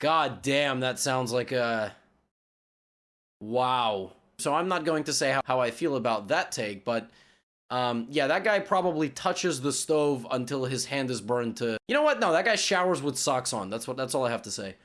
God damn, that sounds like a. Wow. So I'm not going to say how, how I feel about that take, but um, yeah, that guy probably touches the stove until his hand is burned to. You know what? No, that guy showers with socks on. That's what. That's all I have to say.